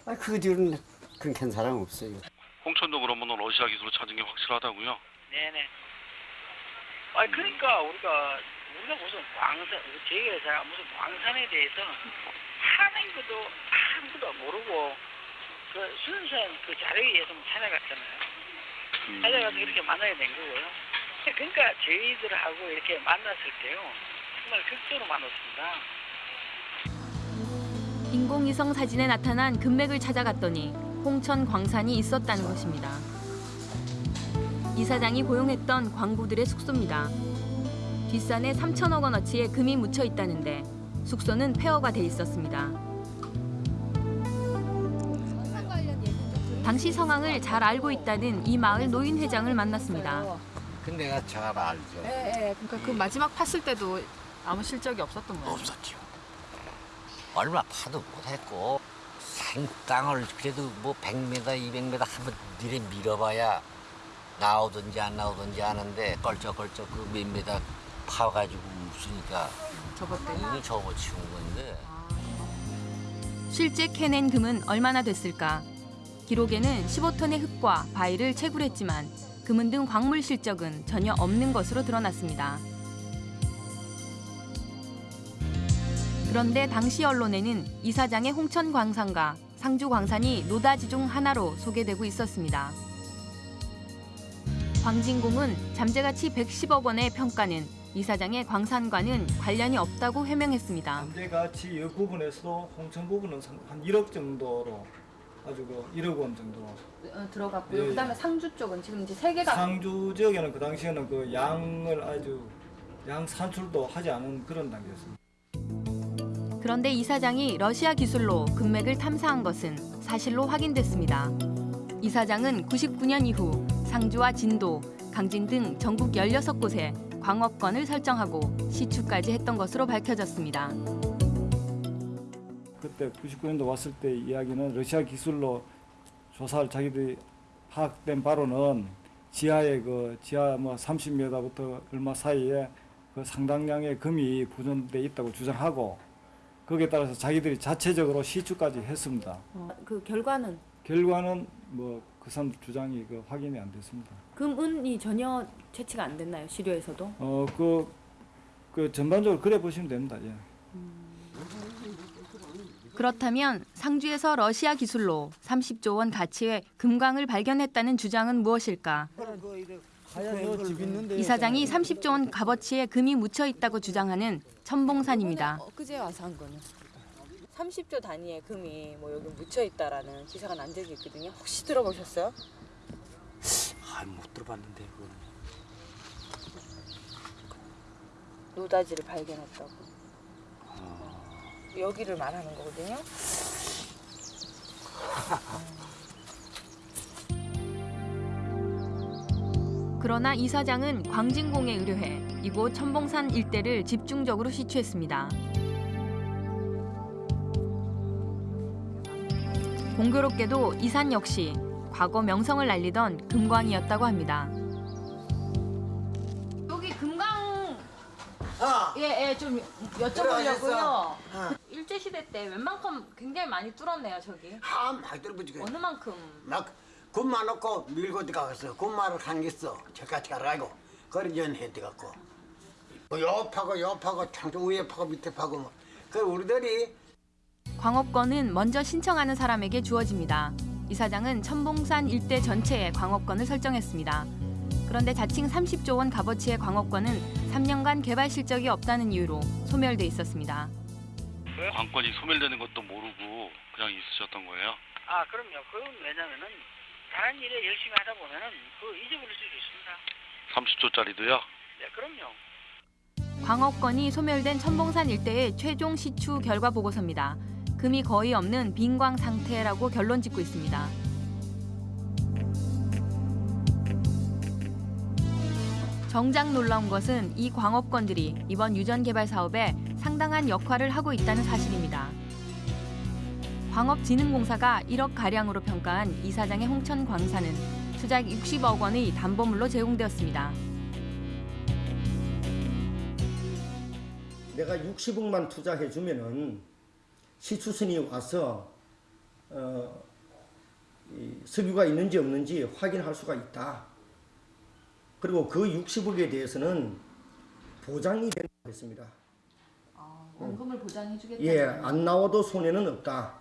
아, 그 뒤로는 그캔 사람 없어요. 홍천도 그러면 러시아 기술을 찾은 게 확실하다고요? 네네. 아 그러니까 우리가 우리가 무슨 광산 저희 회사가 무슨 광산에 대해서 하나도 아무도 모르고 그 순수한 그 자료에 의해서 찾아갔잖아요. 찾아가서 이렇게 만나게 된 거고요. 그러니까 저희들하고 이렇게 만났을 때요 정말 극도로 만났습니다. 인공위성 사진에 나타난 금맥을 찾아갔더니 홍천 광산이 있었다는 것입니다. 이 사장이 고용했던 광부들의 숙소입니다. 뒷산에 3천억 원어치의 금이 묻혀 있다는데 숙소는 폐허가 돼 있었습니다. 당시 상황을 잘 알고 있다는 이 마을 노인 회장을 만났습니다. 그 내가 잘 알죠. 예, 예. 그러니까 그 마지막 팠을 때도 아무 실적이 없었던 거예요. 없었죠. 얼마 파도 못했고 산 땅을 그래도 뭐 100m, 200m 한번 니네 밀어봐야 나오든지 안 나오든지 하는데 껄쩍껄쩍 그 몇 미터 파가지고 없으니까 접었대요. 이게 접어치운 건데 실제 캐낸 금은 얼마나 됐을까? 기록에는 15톤의 흙과 바위를 채굴했지만 금은 등 광물 실적은 전혀 없는 것으로 드러났습니다. 그런데 당시 언론에는 이 사장의 홍천 광산과 상주 광산이 노다지 중 하나로 소개되고 있었습니다. 광진공은 잠재가치 110억 원의 평가는 이사장의 광산과는 관련이 없다고 해명했습니다. 잠재가치 이 부분에서도 홍천 부분은 상- 한 1억 정도로 아주 그 1억 원 정도. 어, 들어갔고요. 예, 그다음에 상주 쪽은 지금 이제 세 개가 상주 지역에는 그 당시에는 그 양을 아주 양 산출도 하지 않은 그런 단계였습니다. 그런데 이사장이 러시아 기술로 금맥을 탐사한 것은 사실로 확인됐습니다. 이사장은 99년 이후 상주와 진도, 강진 등 전국 16곳에 광업권을 설정하고 시추까지 했던 것으로 밝혀졌습니다. 그때 99년도 왔을 때 이야기는 러시아 기술로 조사를 자기들이 파악된 바로는 지하에 그 지하 뭐 30m부터 얼마 사이에 그 상당량의 금이 보존돼 있다고 주장하고 거기에 따라서 자기들이 자체적으로 시추까지 했습니다. 어, 그 결과는 결과는 뭐 그 사람 주장이 그 확인이 안 됐습니다. 금은이 전혀 채취가 안 됐나요? 시료에서도? 어 그 그 전반적으로 그래 보시면 됩니다. 예. 그렇다면 상주에서 러시아 기술로 30조 원 가치의 금광을 발견했다는 주장은 무엇일까? 이 사장이 30조 원 값어치의 금이 묻혀 있다고 주장하는 천봉산입니다. 엊그제 와서 한 거는 30조 단위의 금이 뭐 여기 묻혀 있다라는 기사가 난 적이 있거든요. 혹시 들어보셨어요? 아못 들어봤는데 그거는 노다지를 발견했다고. 여기를 말하는 거거든요. 그러나 이 사장은 광진공에 의뢰해 이곳 천봉산 일대를 집중적으로 시추했습니다. 공교롭게도 이 산 역시 과거 명성을 날리던 금광이었다고 합니다. 여기 금강 아! 예, 예, 좀? 여쭤보려고요. 어. 일제 시대 때 웬만큼 굉장히 많이 뚫었네요, 저기. 아 많이 들어보지 어느 만큼? 막굿 많았고 밀고 들어가서 굿 말을 한겠어 저까지 가라고 그래 연해 들어갔고 뭐요 파고 요 파고 창조 위에 파고 밑에 파고 뭐 그 우리들이 광업권은 먼저 신청하는 사람에게 주어집니다. 이사장은 천봉산 일대 전체에 광업권을 설정했습니다. 그런데 자칭 30조 원 값어치의 광업권은 3년간 개발 실적이 없다는 이유로 소멸돼 있었습니다. 관건이 소멸되는 것도 모르고 그냥 있으셨던 거예요? 아 그럼요. 그건 왜냐면은 다른 일에 열심히 하다 보면은 그 잊어버릴 수도 있습니다. 30조짜리도요? 네, 그럼요. 광업권이 소멸된 천봉산 일대의 최종 시추 결과 보고서입니다. 금이 거의 없는 빈광 상태라고 결론 짓고 있습니다. 정작 놀라운 것은 이 광업권들이 이번 유전 개발 사업에 상당한 역할을 하고 있다는 사실입니다. 광업진흥공사가 1억 가량으로 평가한 이사장의 홍천 광산은 수작 60억 원의 담보물로 제공되었습니다. 내가 60억만 투자해 주면 은 시추선이 와서 어, 이 석유가 있는지 없는지 확인할 수가 있다. 그리고 그 60억에 대해서는 보장이 된다고 했습니다. 원금을 보장해 주겠다. 예, 안 나와도 손해는 없다.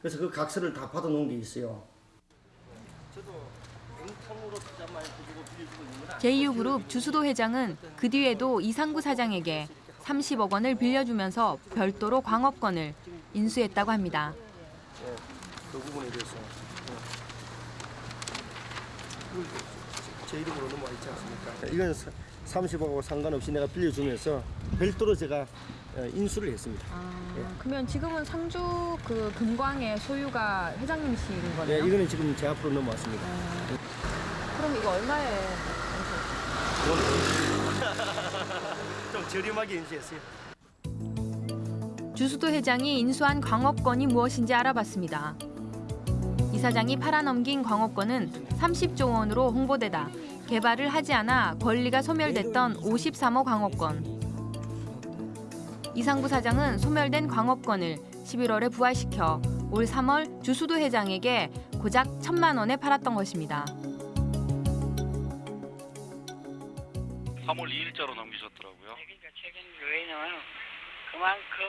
그래서 그 각서를 다 받아 놓은 게 있어요. 제2그룹 주수도 회장은 그 뒤에도 이상구 사장에게 30억 원을 빌려주면서 별도로 광업권을 인수했다고 합니다. 그 부분에 대해서 제 이름으로 넘어와 있지 않습니까? 이건 30억하고 상관없이 내가 빌려주면서 별도로 제가 어, 인수를 했습니다. 예. 그러면 지금은 상주 그 금광의 소유가 회장님이신 네, 거네요? 이거는 지금 제 앞으로 넘어왔습니다. 그럼 이거 얼마에 좀 저렴하게 인수했어요. 주수도 회장이 인수한 광업권이 무엇인지 알아봤습니다. 이사장이 팔아넘긴 광업권은 30조 원으로 홍보되다 개발을 하지 않아 권리가 소멸됐던 53호 광업권. 이상부 사장은 소멸된 광업권을 11월에 부활시켜 올 3월 주수도 회장에게 고작 천만 원에 팔았던 것입니다. 3월 2일자로 넘기셨더라고요. 그러니까 최근 요인은 그만큼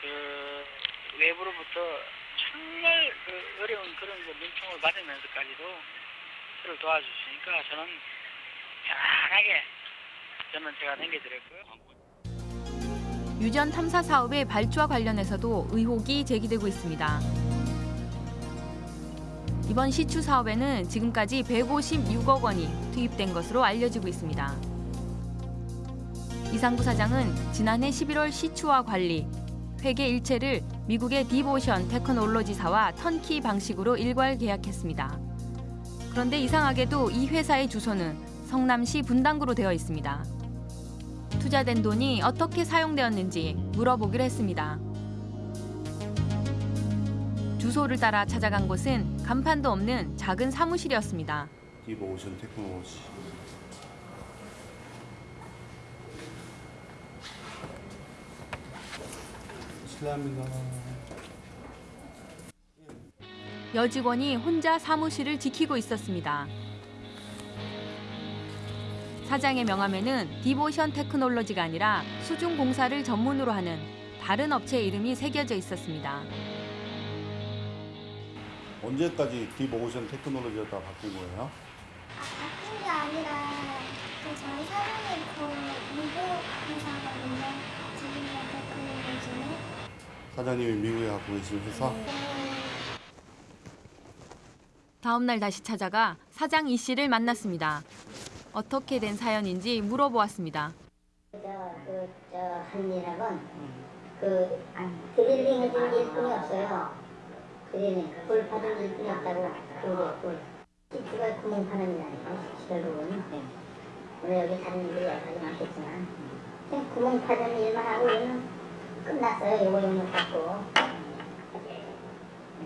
그 외부로부터 정말 그 어려운 그런 그 민총을 받으면서까지도 저를 도와주시니까 저는 편안하게 저는 제가 남겨드렸고요. 유전 탐사 사업의 발주와 관련해서도 의혹이 제기되고 있습니다. 이번 시추 사업에는 지금까지 156억 원이 투입된 것으로 알려지고 있습니다. 이상부 사장은 지난해 11월 시추와 관리, 회계 일체를 미국의 디보션 테크놀로지사와 턴키 방식으로 일괄 계약했습니다. 그런데 이상하게도 이 회사의 주소는 성남시 분당구로 되어 있습니다. 투자된 돈이 어떻게 사용되었는지 물어보기로 했습니다. 주소를 따라 찾아간 곳은 간판도 없는 작은 사무실이었습니다. 디보오션 테크놀로지. 실례합니다. 여직원이 혼자 사무실을 지키고 있었습니다. 사장의 명함에는 디보션 테크놀로지가 아니라 수중 공사를 전문으로 하는 다른 업체 이름이 새겨져 있었습니다. 언제까지 디보오션 테크놀로지가 바뀐 거예요? 바뀐 게 아니라 그 저희 사장님 그 미국 회사거든요. 사장님이 미국에 갖고 계신 회사? 다음 날 다시 찾아가 사장 이 씨를 만났습니다. 어떻게 된 사연인지 물어보았습니다. 저그저 한일학은 그 드릴링을 준 일뿐이 없어요. 드릴링 불 받은 일뿐이 없다고 그거 불. 시트가 구멍 파는 일이니까 결국은 물론 여기 다른 일이 여러 가지 많겠지만 그냥 구멍 파는 일만 하고 우리는 끝났어요. 요거 용역 받고.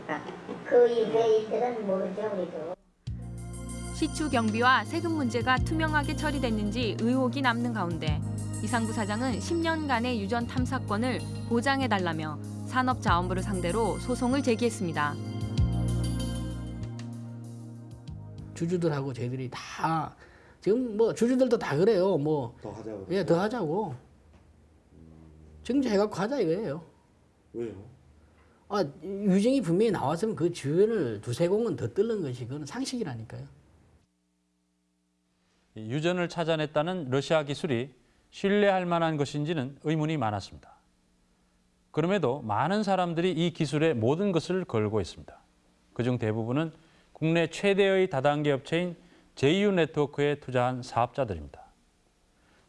그러니까 그 일들은 모르죠 우리도. 시추 경비와 세금 문제가 투명하게 처리됐는지 의혹이 남는 가운데 이상부 사장은 10년간의 유전 탐사권을 보장해달라며 산업자원부를 상대로 소송을 제기했습니다. 주주들하고 저희들이 다 지금 뭐 주주들도 다 그래요. 뭐더 하자고. 예, 더 하자고. 정지해갖고 하자 이거예요. 왜요? 아, 유증이 분명히 나왔으면 그 주변을 두세 공은 더 뚫는 것이 그건 상식이라니까요. 이 유전을 찾아냈다는 러시아 기술이 신뢰할 만한 것인지는 의문이 많았습니다. 그럼에도 많은 사람들이 이 기술에 모든 것을 걸고 있습니다. 그중 대부분은 국내 최대의 다단계 업체인 JU 네트워크에 투자한 사업자들입니다.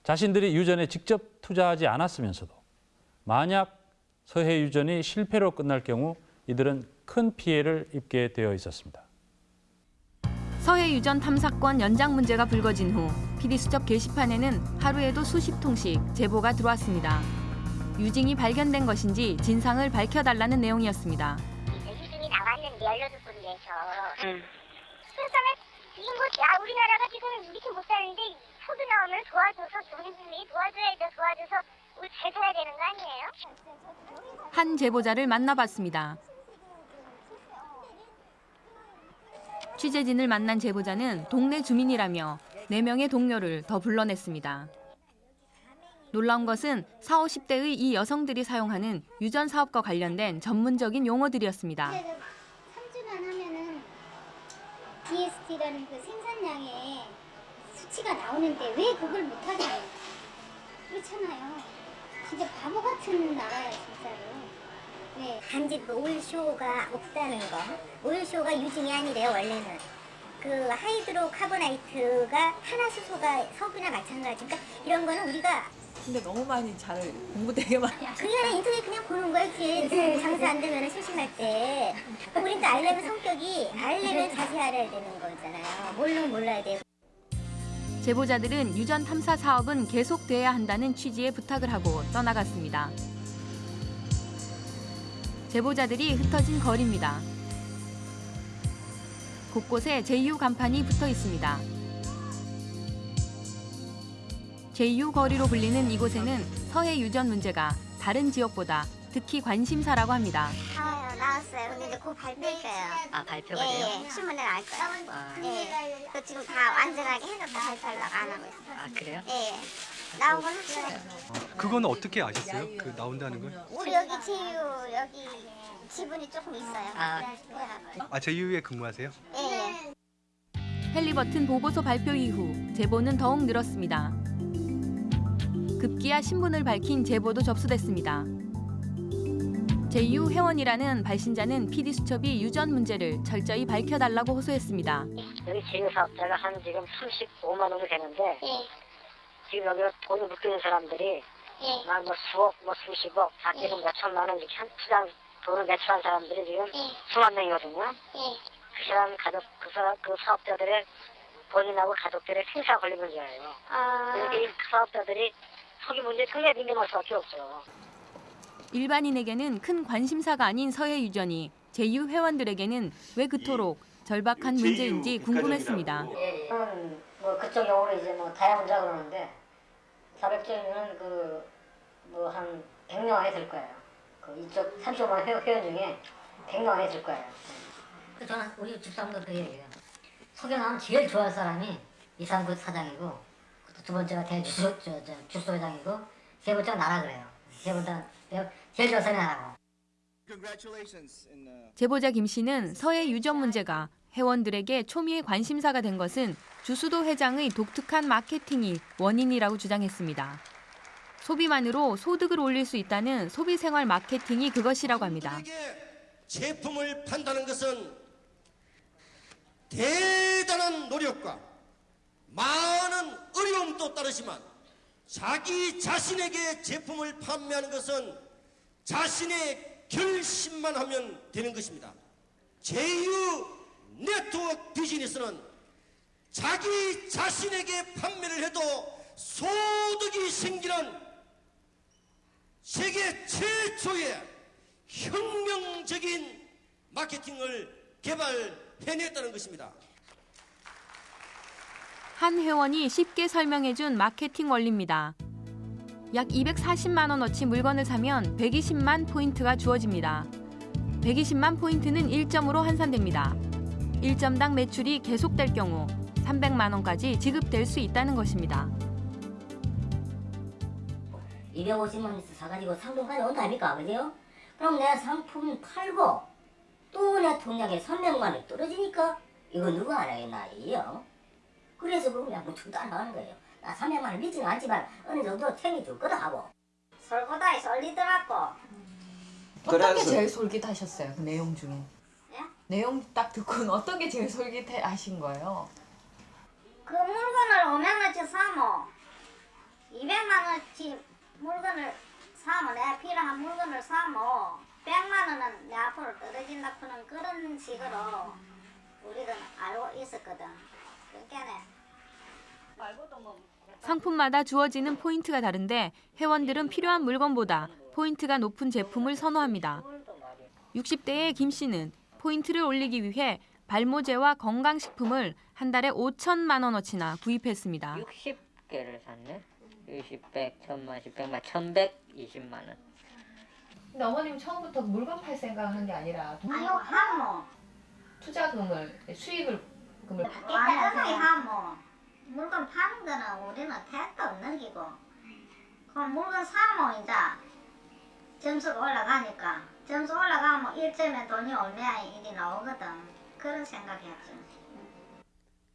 자신들이 유전에 직접 투자하지 않았으면서도 만약 서해 유전이 실패로 끝날 경우 이들은 큰 피해를 입게 되어 있었습니다. 서해 유전 탐사권 연장 문제가 불거진 후 PD수첩 게시판에는 하루에도 수십 통씩 제보가 들어왔습니다. 유증이 발견된 것인지 진상을 밝혀달라는 내용이었습니다. 유증이 나왔는데 열여덟 군데에서. 그러니까 지금 뭐 야, 우리나라가 지금 이렇게 못 사는데 서도 나오면 도와줘서 돈이 도와줘야죠. 도와줘서 살아야 되는 거 아니에요? 한 제보자를 만나봤습니다. 취재진을 만난 제보자는 동네 주민이라며 네명의 동료를 더 불러냈습니다. 놀라운 것은 4, 50대의 이 여성들이 사용하는 유전 사업과 관련된 전문적인 용어들이었습니다. 3주만 하면은 DST라는 그 생산량의 수치가 나오는데 왜 그걸 못하냐 그렇잖아요. 진짜 바보 같은 나라야 진짜로. 네. 단지 그 오일쇼가 없다는 거. 오일쇼가 유증이 아니래요 원래는. 그 하이드로 카보나이트가 탄화수소가 석유나 마찬가지. 그러니까 이런 거는 우리가 근데 너무 많이 잘 공부 되게 많이 그냥 인터넷 그냥 보는 거야. 이렇게 장사 안 되면 심심할 때. 우린 또 알려면 성격이 알려면 자세히 알아야 되는 거잖아요. 모르면 몰라야 되고. 제보자들은 유전 탐사 사업은 계속돼야 한다는 취지의 부탁을 하고 떠나갔습니다. 제보자들이 흩어진 거리입니다. 곳곳에 제2호 간판이 붙어 있습니다. 제2호 거리로 불리는 이곳에는 서해 유전 문제가 다른 지역보다 특히 관심사라고 합니다. 아, 나왔어요. 근데 이제 곧 발표할 거예요. 아 발표가 예, 돼요? 예. 신문에 나올 거예요. 예. 그 지금 다 완전하게 해서 발표하려고 안 하고 있어요. 아 그래요? 예, 예. 나온 건 확실해요. 그건 어떻게 아셨어요? 그 나온다는 걸? 우리 여기 제휴 여기 지분이 조금 있어요. 아. 그래가지고. 아 제휴에 근무하세요? 예, 예. 헬리버튼 보고서 발표 이후 제보는 더욱 늘었습니다. 급기야 신분을 밝힌 제보도 접수됐습니다. 제유 회원이라는 발신자는 PD 수첩이 유전 문제를 철저히 밝혀달라고 호소했습니다. 여기 제휴 사업자가 한 지금 35만 원이 되는데 지금 여기 돈을 묶이는 사람들이 막뭐 수억, 뭐 수십억, 작게는 몇 천만 원 이렇게 한 투자 돈을 매출한 사람들이 지금 수만 명이거든요. 그 사람 가족, 그 사람 그 사업자들의 본인하고 가족들의 생사 걸린 문제예요. 그러니까 이 사업자들이 속이 문제 상당히 민감할 수밖에 없죠. 일반인에게는 큰 관심사가 아닌 서해 유전이 제유 회원들에게는 왜 그토록 절박한 문제인지 궁금했습니다. 예, 뭐 그쪽 용어로 이제 뭐 다양자 그러는데 400조는 그뭐 한 100명 안에 들 거예요. 그 이쪽 35만 회- 회원 중에 100명 안에 들 거예요. 그 저는 우리 집사람도 그 얘기예요. 석연하면 제일 좋아할 사람이 이상구 사장이고 그두 번째가 대주소 저, 저, 주소 회장이고 세 번째가 나라 그래요. 세 번째 내가 좋아하는 사람이 나라고. 제보자 김 씨는 서해 유전 문제가 회원들에게 초미의 관심사가 된 것은 주수도 회장의 독특한 마케팅이 원인이라고 주장했습니다. 소비만으로 소득을 올릴 수 있다는 소비생활 마케팅이 그것이라고 합니다. 제품을 판다는 것은 대단한 노력과 많은 어려움도 따르지만 자기 자신에게 제품을 판매하는 것은 자신의 결심만 하면 되는 것입니다. 제휴 네트워크 비즈니스는 자기 자신에게 판매를 해도 소득이 생기는 세계 최초의 혁명적인 마케팅을 개발해냈다는 것입니다. 한 회원이 쉽게 설명해준 마케팅 원리입니다. 약 240만 원어치 물건을 사면 120만 포인트가 주어집니다. 120만 포인트는 1점으로 환산됩니다. 1점당 매출이 계속될 경우 300만 원까지 지급될 수 있다는 것입니다. 250만 원 사가지고 상품까지 온다 아닙니까? 그죠? 그럼 내 상품 팔고 또 내 통장에 300만 원이 떨어지니까 이거 누가 알아야겠나 이요? 그래서 그럼 그냥 무척도 안 하는 거예요. 나 300만 원 믿지는 않지만 어느 정도 줬거든 하고. 설거다에 썰리더라고. 어떤 게 제일 솔깃하셨어요? 그 내용 중에? 내용 딱 듣고는 어떤 게 제일 솔깃하신 거예요? 그 물건을 500원어치 사면 200만원어치 물건을 사면 내가 필요한 물건을 사면 100만 원은 내 앞으로 떨어진다 그런 그런 식으로 우리는 알고 있었거든. 그러니까 상품마다 주어지는 포인트가 다른데 회원들은 필요한 물건보다 포인트가 높은 제품을 선호합니다. 60대의 김 씨는 포인트를 올리기 위해 발모제와 건강식품을 한 달에 5천만 원어치나 구입했습니다. 60개를 샀네. 60, 100, 1000만, 10, 100만, 1120만 원. 근데 어머님 처음부터 물건 팔 생각을 한게 아니라 아유 하모 투자금을 수익을 금을 완전하게 하모 물건 파는 거는 우리는 택도 없는 기고 그럼 물건 사면 이제 점수가 올라가니까 점수 올라가면 1점에 돈이 얼마야 일이 나오거든 그런 생각이었죠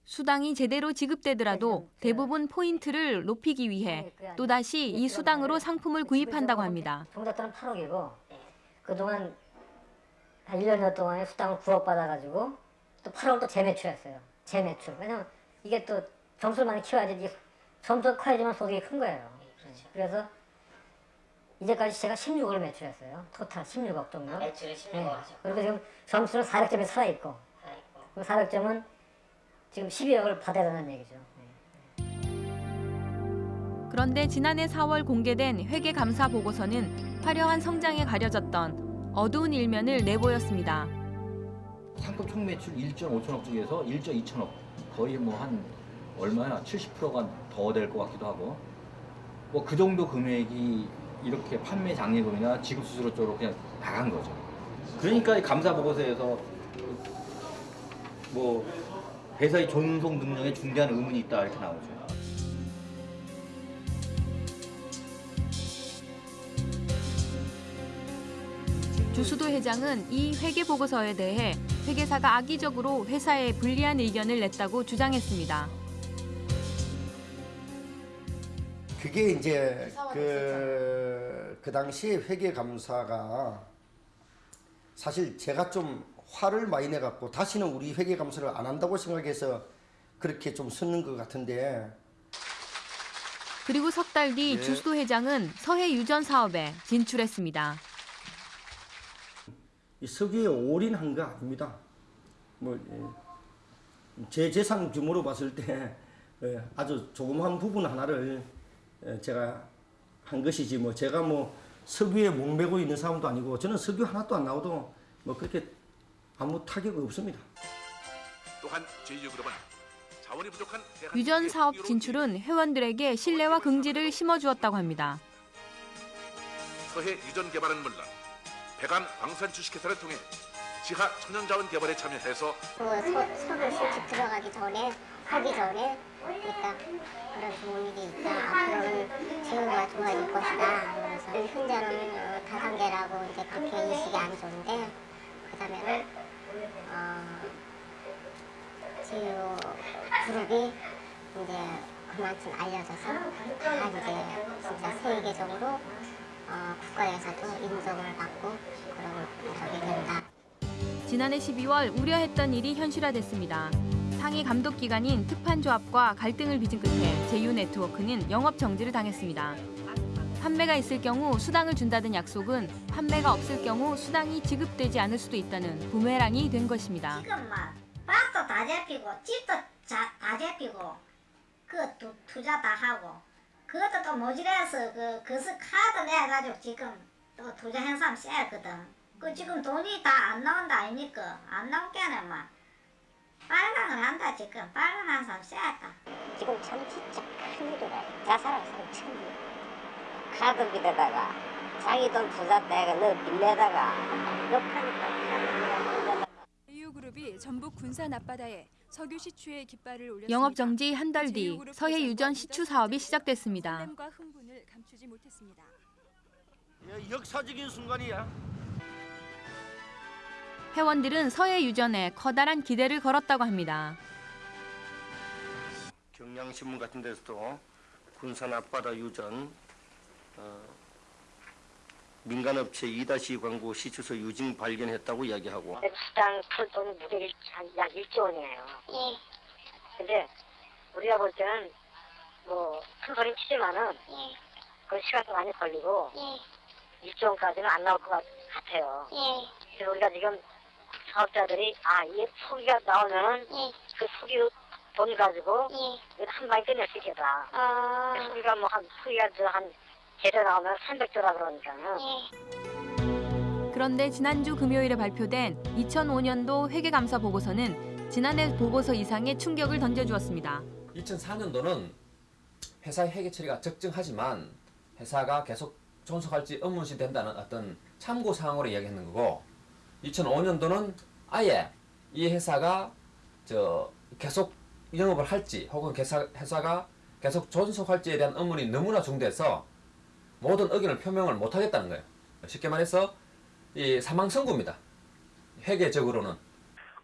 수당이 제대로 지급되더라도 대부분 포인트를 높이기 위해 또다시 이 수당으로 상품을 구입한다고 합니다. 종잣돈은 8억이고 그동안 한 1년 동안에 수당을 9억 받아가지고 또 8억 또 재매출했어요. 재매출. 왜냐면 이게 또 점수를 많이 키워야지 점수가 커야지만 소득이 큰 거예요. 그래서 이제까지 제가 16억을 매출했어요. 토탈 16억 정도. 매출이 16억. 그리고 지금 점수는 400점에 살아있고 그 400점은 지금 12억을 받아야 된다는 얘기죠. 그런데 지난해 4월 공개된 회계 감사 보고서는 화려한 성장에 가려졌던 어두운 일면을 내보였습니다. 상품 총 매출 1조 5천억 중에서 1조 2천억 거의 뭐 한 얼마나 70%가 더 될 것 같기도 하고 뭐 그 정도 금액이 이렇게 판매 장려금이나 지급 수수료 쪽으로 그냥 나간 거죠. 그러니까 이 감사 보고서에서 뭐 회사의 존속 능력에 중대한 의문이 있다 이렇게 나오죠. 주수도 회장은 이 회계 보고서에 대해 회계사가 악의적으로 회사에 불리한 의견을 냈다고 주장했습니다. 그게 이제 그, 그 당시 회계 감사가 사실 제가 좀 화를 많이 내갖고 다시는 우리 회계 감사를 안 한다고 생각해서 그렇게 좀 쓰는 것 같은데 그리고 석 달뒤 예. 주수도 회장은 서해 유전 사업에 진출했습니다. 이 석유에 올인한 거 아닙니다. 뭐 제 재산 규모로 봤을 때 예, 아주 조그마한 부분 하나를 예, 제가 한 것이지 뭐 제가 뭐 석유에 목매고 있는 사람도 아니고 저는 석유 하나도 안 나오도 뭐 그렇게 아무 타격 없습니다. 또한 제2그룹은 자원이 부족한 유전 사업 진출은 회원들에게 신뢰와 긍지를 심어주었다고 합니다. 서해 유전 개발은 물론 배관 광산 주식회사를 통해 지하 천연자원 개발에 참여해서 그 서, 석유 실직 들어가기 전에 하기 전에 그러니까 그런 좋은 일이 있다. 앞으로는 제휴가 좋아질 것이다. 그래서 현재는 어, 다단계라고 이제 그렇게 인식이 안 좋은데 그 다음에는 어, 제휴 그룹이 이제 그만큼 알려져서 다 이제 진짜 세계적으로 어, 국가에서도 인정을 받고 그런 적이 된다. 지난해 12월 우려했던 일이 현실화됐습니다. 상위 감독 기관인 특판조합과 갈등을 빚은 끝에 제휴 네트워크는 영업 정지를 당했습니다. 판매가 있을 경우 수당을 준다던 약속은 판매가 없을 경우 수당이 지급되지 않을 수도 있다는 부메랑이 된 것입니다. 지금 막 밭도 다 잡히고 집도 자, 다 잡히고 그 투, 투자 다 하고 그것도 또 모질해서 그 그스 카드 내가지고 지금 또 투자 행사 쎄거든. 그 지금 돈이 다 안 나온다 아닙니까? 안 나올 게는 막 빨강을 한다 지금 빨강 한 사람 쎄다. 지금 참 진짜 큰 일이다. 자살할 사람 천일. 카드비에다가 자기 돈 부자 내가 너 빌려다가 욕하니까 제휴그룹이 전북 군산 앞바다에 석유 시추의 깃발을 올렸습니다. 영업 정지 한 달 뒤 서해 유전 시추 사업이 시작됐습니다. 설렘과 흥분을 감추지 못했습니다. 예, 역사적인 순간이야. 회원들은 서해 유전에 커다란 기대를 걸었다고 합니다. 경향신문 같은 데서도 군산 앞바다 유전 어, 민간업체 2-2 광고 시추서 유증 발견했다고 이야기하고 수당 풀돈 무게를 약 1조 원이에요. 예. 근데 우리가 볼 때는 뭐 큰 소리 치지만은 예. 그 시간도 많이 걸리고 예. 1조 원까지는 안 나올 것 같- 같아요. 예. 그래서 우리가 지금 사업자들이 아 이게 포기가 나오면은 그 포기 돈 가지고 한 방에 끝낼 수 있겠다. 아. 그래서 우리가 뭐한 포기가 저한 제대 나오면 300조라 그러니까는 그런데 지난주 금요일에 발표된 2005년도 회계감사 보고서는 지난해 보고서 이상의 충격을 던져주었습니다. 2004년도는 회사의 회계 처리가 적정하지만 회사가 계속 존속할지 의문시 된다는 어떤 참고 사항으로 이야기하는 거고 2005년도는 아예 이 회사가 저 계속 영업을 할지 혹은 회사, 회사가 계속 존속할지에 대한 의문이 너무나 중대해서 모든 의견을 표명을 못하겠다는 거예요. 쉽게 말해서 이 사망 선고입니다. 회계적으로는.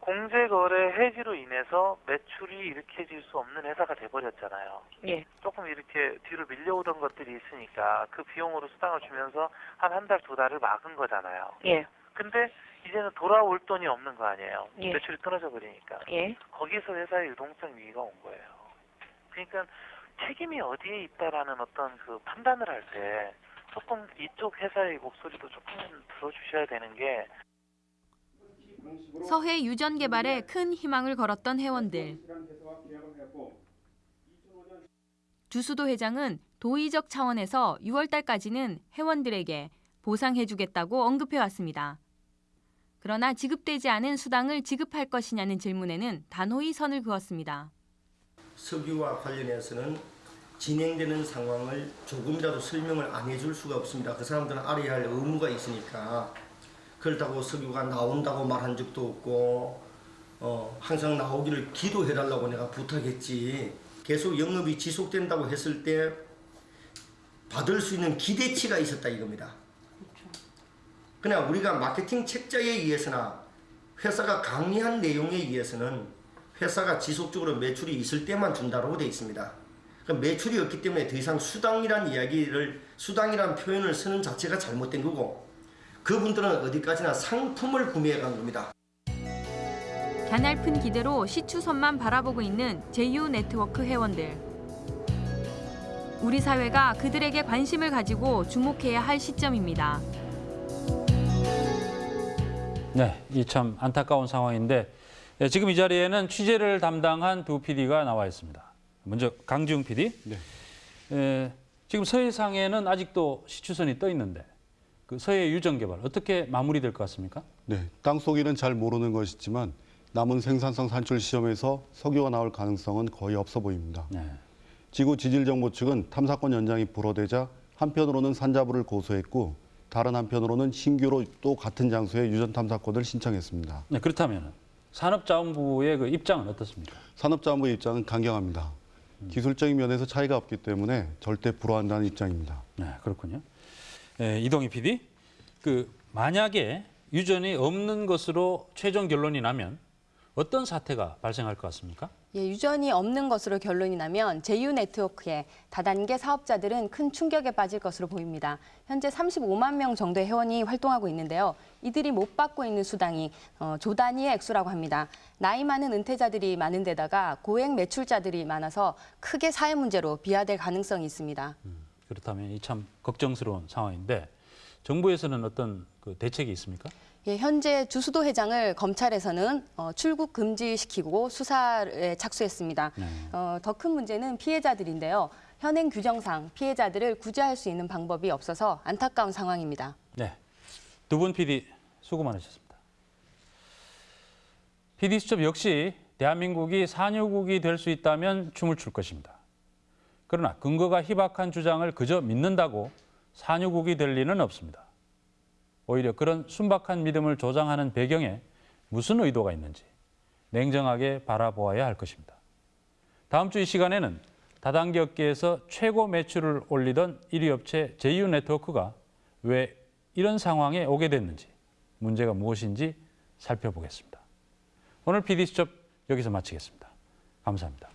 공제거래 해지로 인해서 매출이 일으켜질 수 없는 회사가 돼버렸잖아요. 예. 조금 이렇게 뒤로 밀려오던 것들이 있으니까 그 비용으로 수당을 주면서 한 한 달 두 달을 막은 거잖아요. 예. 근데 이제는 돌아올 돈이 없는 거 아니에요. 예. 매출이 끊어져 버리니까. 예. 거기서 회사의 유동성 위기가 온 거예요. 그러니까 책임이 어디에 있다라는 어떤 그 판단을 할 때 조금 이쪽 회사의 목소리도 조금 들어주셔야 되는 게 서해 유전 개발에 큰 희망을 걸었던 회원들. 주수도 회장은 도의적 차원에서 6월 달까지는 회원들에게 보상해주겠다고 언급해왔습니다. 그러나 지급되지 않은 수당을 지급할 것이냐는 질문에는 단호히 선을 그었습니다. 석유와 관련해서는 진행되는 상황을 조금이라도 설명을 안 해줄 수가 없습니다. 그 사람들은 알아야 할 의무가 있으니까 그렇다고 석유가 나온다고 말한 적도 없고 어, 항상 나오기를 기도해달라고 내가 부탁했지 계속 영업이 지속된다고 했을 때 받을 수 있는 기대치가 있었다 이겁니다. 그냥 우리가 마케팅 책자에 의해서나 회사가 강의한 내용에 의해서는 회사가 지속적으로 매출이 있을 때만 준다고 되어 있습니다. 그 매출이 없기 때문에 더 이상 수당이란 이야기를 수당이란 표현을 쓰는 자체가 잘못된 거고 그분들은 어디까지나 상품을 구매해 간 겁니다. 가날픈 기대로 시추선만 바라보고 있는 제휴 네트워크 회원들. 우리 사회가 그들에게 관심을 가지고 주목해야 할 시점입니다. 네, 이 참 안타까운 상황인데 예, 지금 이 자리에는 취재를 담당한 두 PD가 나와 있습니다. 먼저 강지웅 PD. 예, 지금 서해상에는 아직도 시추선이 떠 있는데 그 서해 유전 개발 어떻게 마무리될 것 같습니까? 네, 땅 속에는 잘 모르는 것이지만 남은 생산성 산출 시험에서 석유가 나올 가능성은 거의 없어 보입니다. 네. 지구 지질 정보 측은 탐사권 연장이 불어되자 한편으로는 산자부를 고소했고 다른 한편으로는 신규로 또 같은 장소에 유전 탐사권을 신청했습니다. 네, 그렇다면 산업자원부의 그 입장은 어떻습니까? 산업자원부의 입장은 강경합니다. 기술적인 면에서 차이가 없기 때문에 절대 불허한다는 입장입니다. 네, 그렇군요. 예, 이동희 PD, 그 만약에 유전이 없는 것으로 최종 결론이 나면 어떤 사태가 발생할 것 같습니까? 예, 유전이 없는 것으로 결론이 나면 제휴 네트워크의 다단계 사업자들은 큰 충격에 빠질 것으로 보입니다. 현재 35만 명 정도의 회원이 활동하고 있는데요. 이들이 못 받고 있는 수당이 어, 조 단위의 액수라고 합니다. 나이 많은 은퇴자들이 많은 데다가 고액 매출자들이 많아서 크게 사회 문제로 비화될 가능성이 있습니다. 그렇다면 이 참 걱정스러운 상황인데 정부에서는 어떤 그 대책이 있습니까? 예, 현재 주수도 회장을 검찰에서는 어, 출국 금지시키고 수사에 착수했습니다. 어, 더 큰 문제는 피해자들인데요. 현행 규정상 피해자들을 구제할 수 있는 방법이 없어서 안타까운 상황입니다. 네, 두 분 PD 수고 많으셨습니다. PD 수첩 역시 대한민국이 산유국이 될 수 있다면 춤을 출 것입니다. 그러나 근거가 희박한 주장을 그저 믿는다고 산유국이 될 리는 없습니다. 오히려 그런 순박한 믿음을 조장하는 배경에 무슨 의도가 있는지 냉정하게 바라보아야 할 것입니다. 다음 주 이 시간에는 다단계 업계에서 최고 매출을 올리던 1위 업체 제휴 네트워크가 왜 이런 상황에 오게 됐는지 문제가 무엇인지 살펴보겠습니다. 오늘 PD수첩 여기서 마치겠습니다. 감사합니다.